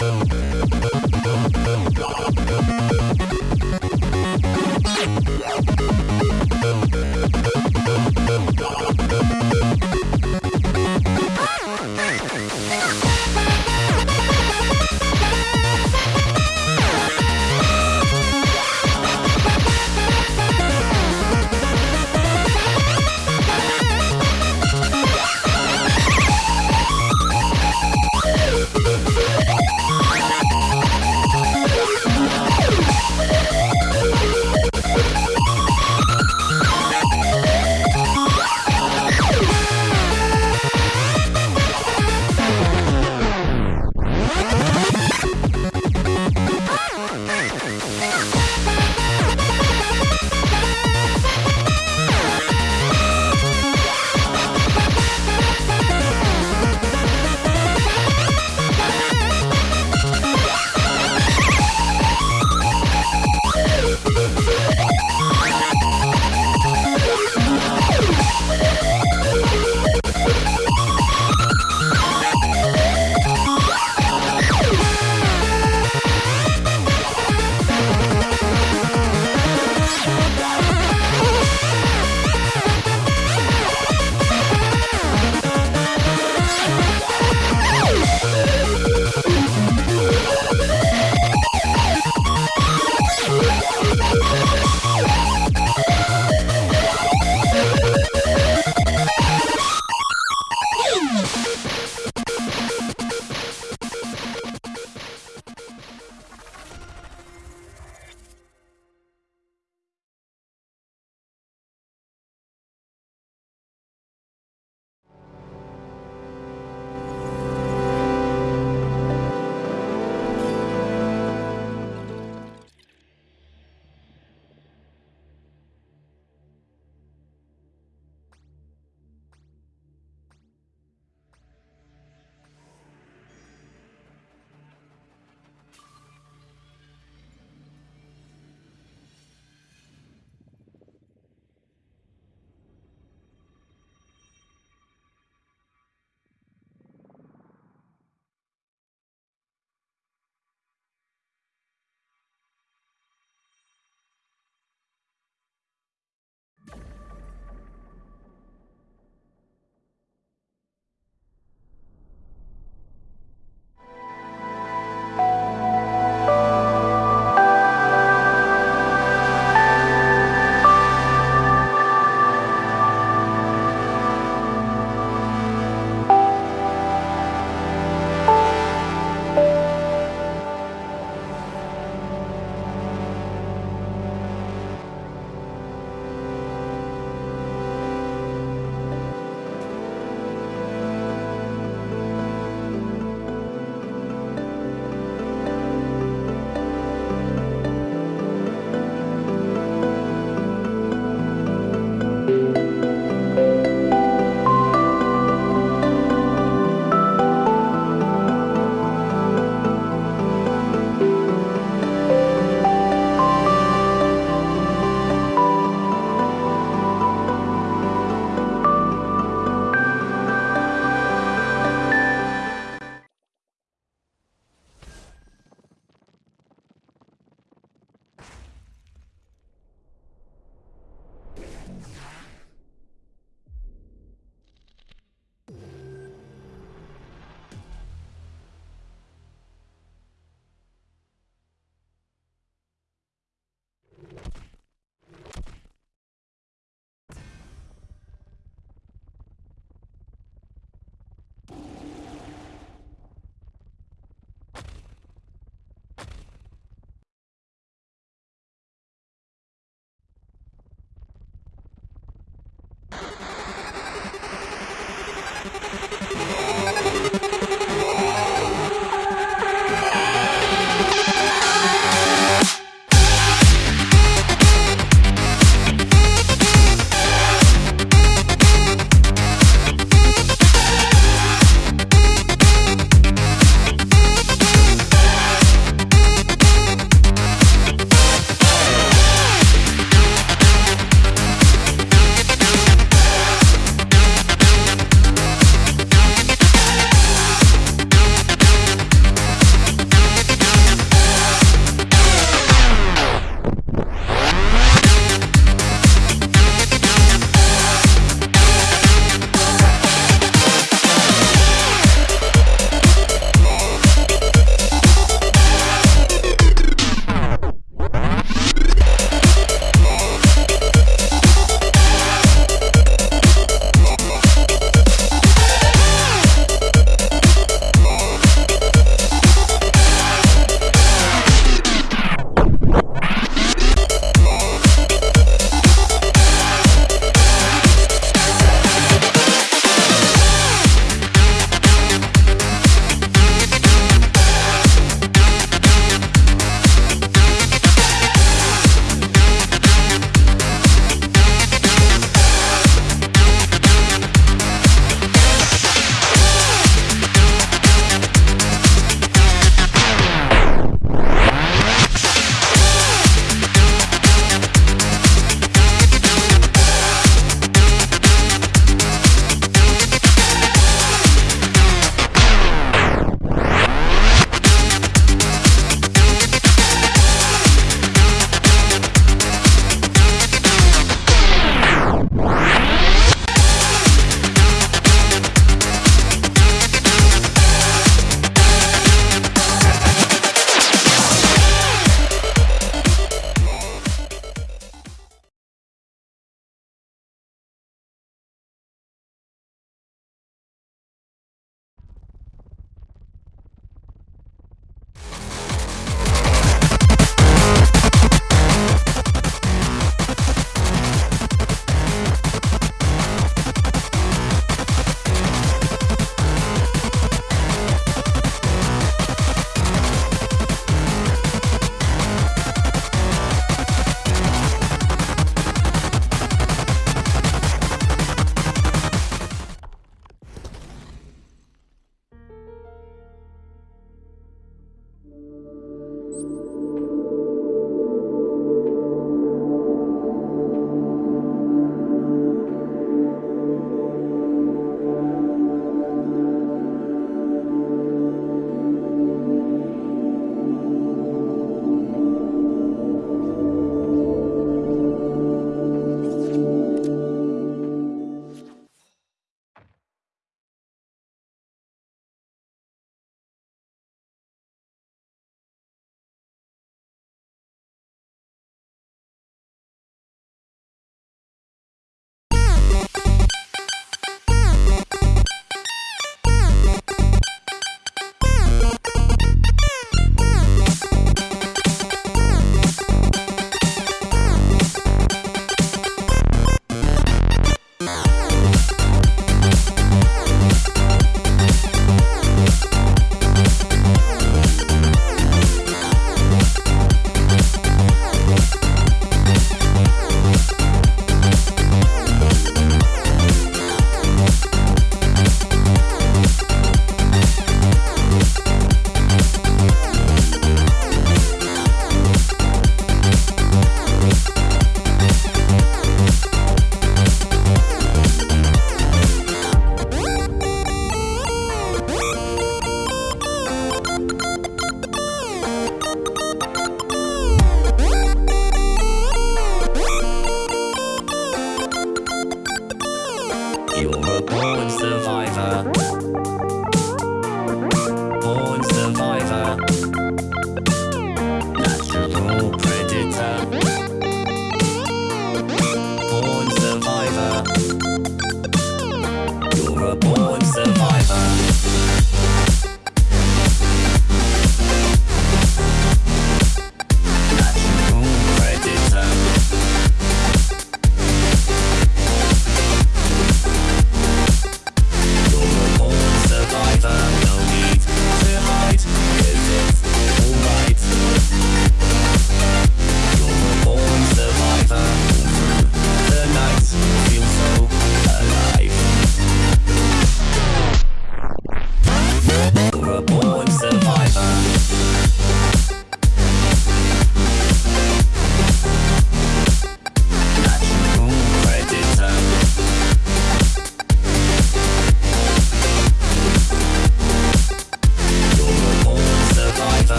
Boom, boom.